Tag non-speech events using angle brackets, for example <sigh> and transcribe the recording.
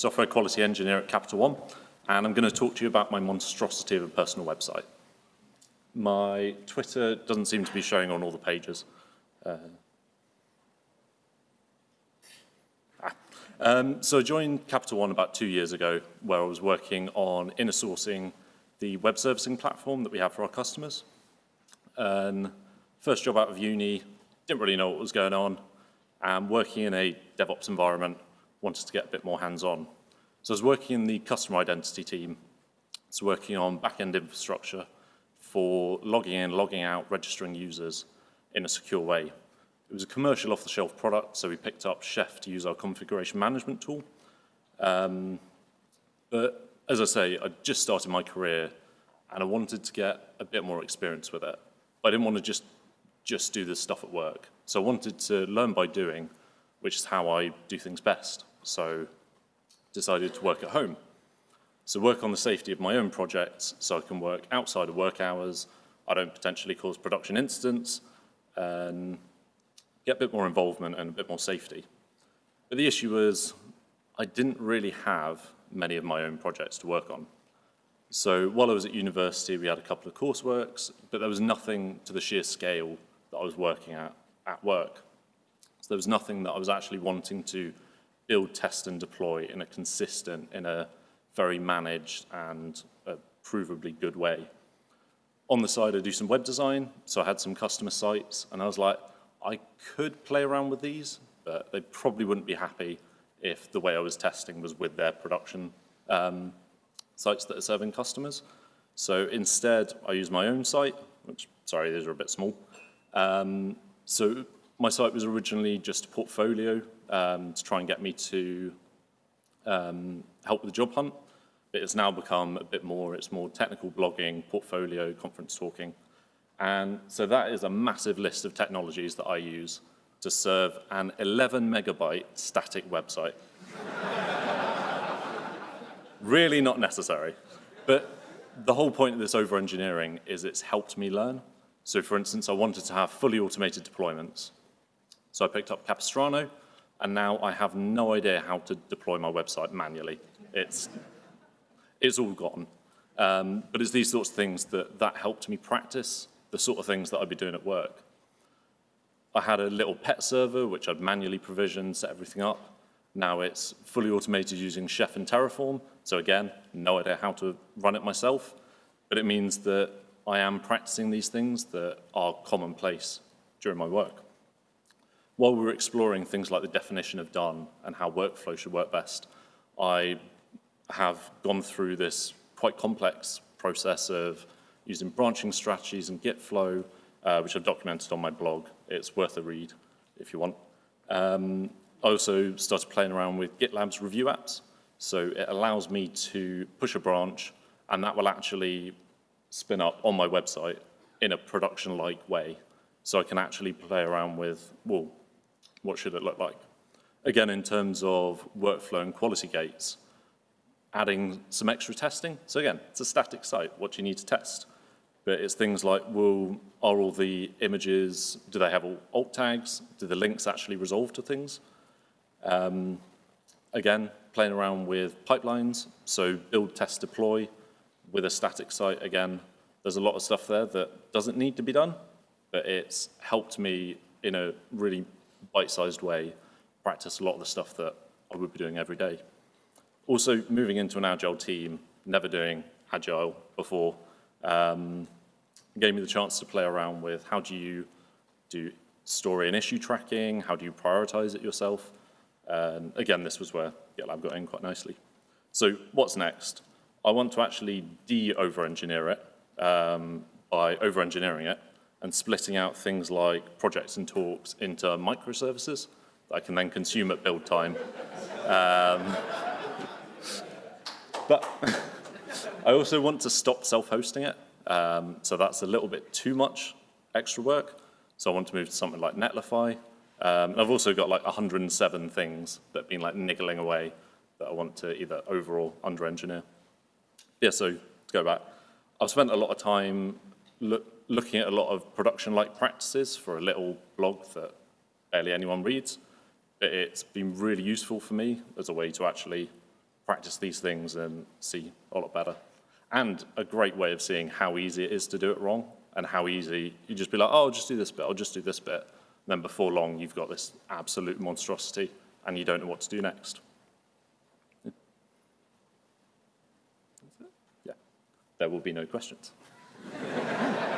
software quality engineer at Capital One, and I'm going to talk to you about my monstrosity of a personal website. My Twitter doesn't seem to be showing on all the pages. Uh, ah. um, so I joined Capital One about two years ago, where I was working on inner sourcing the web servicing platform that we have for our customers. And first job out of uni, didn't really know what was going on, and working in a DevOps environment, wanted to get a bit more hands-on. So I was working in the customer identity team, It's working on back-end infrastructure for logging in, logging out, registering users in a secure way. It was a commercial off-the-shelf product, so we picked up Chef to use our configuration management tool. Um, but as I say, I just started my career and I wanted to get a bit more experience with it. I didn't want to just, just do this stuff at work. So I wanted to learn by doing, which is how I do things best. So decided to work at home. So work on the safety of my own projects so I can work outside of work hours, I don't potentially cause production incidents, and get a bit more involvement and a bit more safety. But the issue was I didn't really have many of my own projects to work on. So while I was at university, we had a couple of courseworks, but there was nothing to the sheer scale that I was working at at work. So there was nothing that I was actually wanting to build, test, and deploy in a consistent, in a very managed and provably good way. On the side, I do some web design, so I had some customer sites, and I was like, I could play around with these, but they probably wouldn't be happy if the way I was testing was with their production um, sites that are serving customers. So instead, I use my own site, which, sorry, these are a bit small. Um, so my site was originally just a portfolio um, to try and get me to um, help with the job hunt. It has now become a bit more, it's more technical blogging, portfolio, conference talking. And so that is a massive list of technologies that I use to serve an 11 megabyte static website. <laughs> really not necessary. But the whole point of this over-engineering is it's helped me learn. So for instance, I wanted to have fully automated deployments. So I picked up Capistrano, and now I have no idea how to deploy my website manually. It's, it's all gone. Um, but it's these sorts of things that, that helped me practice the sort of things that I'd be doing at work. I had a little pet server, which I'd manually provisioned, set everything up. Now it's fully automated using Chef and Terraform. So again, no idea how to run it myself, but it means that I am practicing these things that are commonplace during my work while we were exploring things like the definition of done and how workflow should work best, I have gone through this quite complex process of using branching strategies and Git flow, uh, which I've documented on my blog. It's worth a read if you want. Um, I also started playing around with GitLab's review apps. So it allows me to push a branch and that will actually spin up on my website in a production-like way. So I can actually play around with, well, what should it look like? Again, in terms of workflow and quality gates, adding some extra testing. So again, it's a static site. What do you need to test? But it's things like, will, are all the images, do they have all alt tags? Do the links actually resolve to things? Um, again, playing around with pipelines. So build, test, deploy with a static site. Again, there's a lot of stuff there that doesn't need to be done, but it's helped me in a really bite-sized way, practice a lot of the stuff that I would be doing every day. Also, moving into an agile team, never doing agile before, um, gave me the chance to play around with how do you do story and issue tracking, how do you prioritize it yourself. And again, this was where GitLab got in quite nicely. So what's next? I want to actually de-over-engineer it um, by over-engineering it and splitting out things like projects and talks into microservices that I can then consume at build time. Um, <laughs> but <laughs> I also want to stop self-hosting it. Um, so that's a little bit too much extra work. So I want to move to something like Netlify. Um, I've also got like 107 things that have been like niggling away that I want to either over or under engineer. Yeah, so to go back, I've spent a lot of time look, looking at a lot of production-like practices for a little blog that barely anyone reads. But it's been really useful for me as a way to actually practice these things and see a lot better. And a great way of seeing how easy it is to do it wrong and how easy you just be like, oh, I'll just do this bit, I'll just do this bit. And then before long, you've got this absolute monstrosity and you don't know what to do next. Yeah, there will be no questions. <laughs>